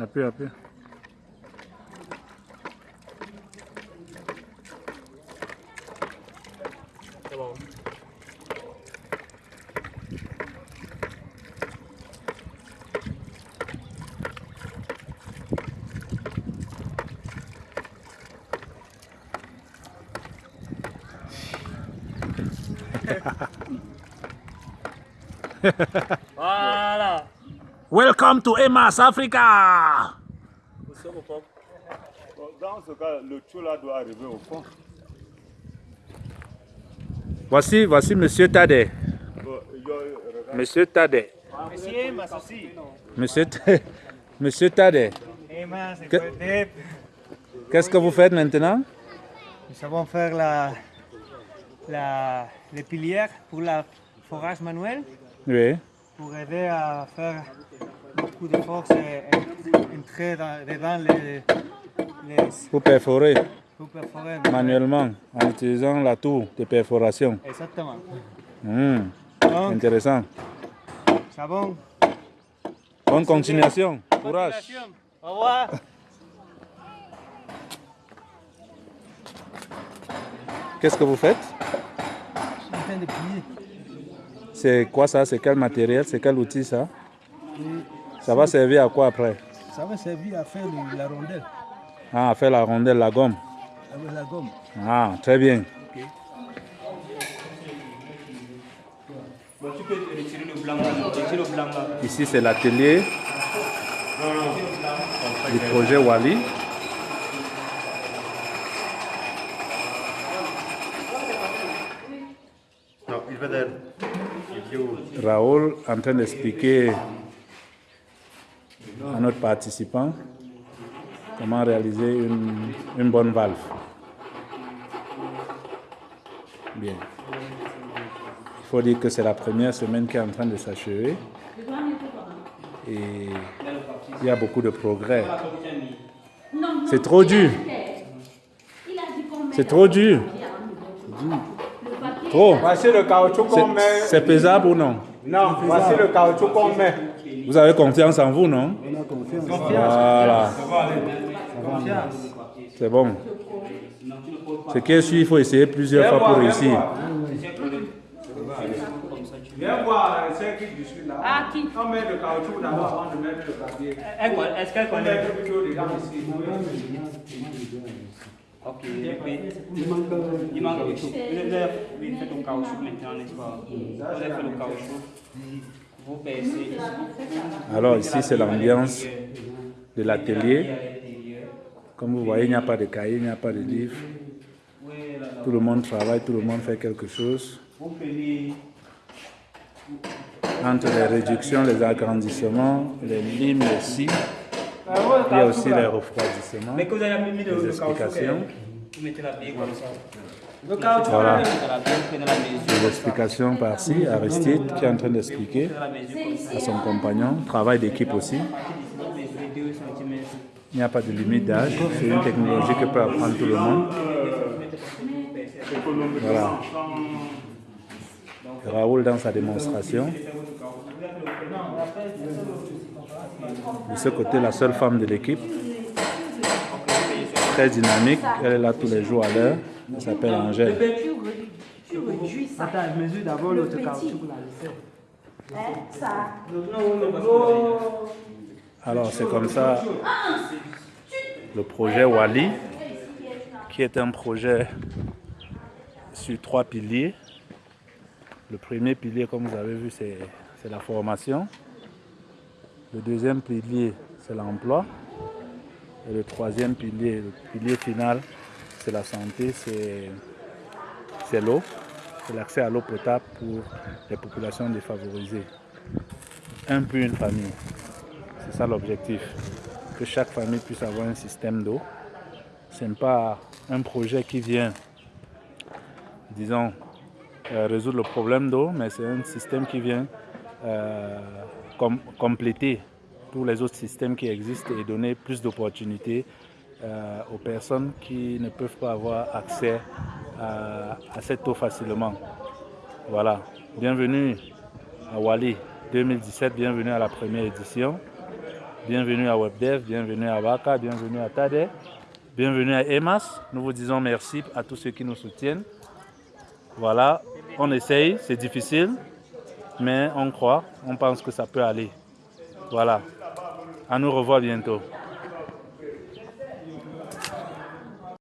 Appuie, appuie. C'est bon. Welcome to Emas Africa. Dans ce cas, le là doit arriver au fond. Voici, voici Monsieur regarde. Monsieur Tade. Monsieur, m'associe. Monsieur, Monsieur Qu'est-ce que vous faites maintenant? Nous savons faire la, la, les pilières pour la forage manuel Oui. Pour aider à faire beaucoup de force et entrer dans, dedans les, les Vous perforez pour perforer. manuellement en utilisant la tour de perforation. Exactement. Hmm, Donc, Intéressant. savon. Bonne continuation. Courage. Au revoir. Qu'est-ce que vous faites? Je suis en train de plier. C'est quoi ça? C'est quel matériel? C'est quel outil ça? Ça va servir à quoi après? Ça va servir à faire le- la rondelle Ah, à faire la rondelle, la gomme. avec la gomme. Ah, très bien. Bon, tu peux retirer le blanc là. Retirer le blanc là. Ici, c'est l'atelier du projet Wali. No, il va there. Raoul en train d'expliquer à notre participant comment réaliser une, une bonne valve. Bien. Il faut dire que c'est la première semaine qui est en train de s'achever et il y a beaucoup de progrès. C'est trop dur. C'est trop dur. Trop. Voici le caoutchouc C'est- qu'on met. C'est pesable ou non? Non, voici le caoutchouc qu'on met. Vous avez confiance en vous, non? Voilà. C'est bon. Ce qui est sûr, il faut essayer plusieurs fois pour réussir. Viens voir celle qui dessus là. Ah, qui? On met le caoutchouc d'abord avant de mettre le papier. Est-ce qu'elle On connaît met plutôt dedans ici. Ok. oui. Il manque. Vous avez oui, fait le caoutchouc maintenant, n'est-ce pas? Vous avez fait le caoutchouc. Vous percez. Alors ici, c'est l'ambiance de l'atelier. Comme vous voyez, il n'y a pas de cahier, il n'y a pas de livre. Tout le monde travaille, tout le monde fait quelque chose. Entre les réductions, les agrandissements, les limes, les scies, il y a aussi les refroidissements, Mais que vous avez mis le, les explications. Vous mettez la bille comme ça. Le caoutchouc, Voilà. Les explications par-ci, Aristide qui est en train d'expliquer à son compagnon, travail d'équipe aussi. Vous mesurez 2 cm. Il n'y a pas de limite d'âge, c'est une technologie que peut apprendre tout le monde. Voilà. Raoul dans sa démonstration. De ce côté, la seule femme de l'équipe. Très dynamique, elle est là tous les jours à l'heure. Elle s'appelle Angèle. Tu, re- tu réduis ça. Attends, je mesure d'abord Le l'autre caoutchouc là. Hein, ça. Alors c'est comme ça le projet Wali, qui est un projet sur trois piliers. Le premier pilier, comme vous avez vu, c'est la formation. Le deuxième pilier, c'est l'emploi. Et le troisième pilier, le pilier final, c'est la santé, c'est l'eau. C'est l'accès à l'eau potable pour les populations défavorisées. Un pour une famille. C'est ça l'objectif. Que chaque famille puisse avoir un système d'eau. Ce n'est pas un projet qui vient, disons, résoudre le problème d'eau, mais c'est un système qui vient euh, com- compléter tous les autres systèmes qui existent et donner plus d'opportunités euh, aux personnes qui ne peuvent pas avoir accès à, cette eau facilement. Voilà. Bienvenue à Wali 2017, bienvenue à la première édition. Bienvenue à WebDev, bienvenue à Baka, bienvenue à Tade, bienvenue à EMAS. Nous vous disons merci à tous ceux qui nous soutiennent. Voilà, on essaye, c'est difficile, mais on croit, on pense que ça peut aller. Voilà, à nous revoir bientôt.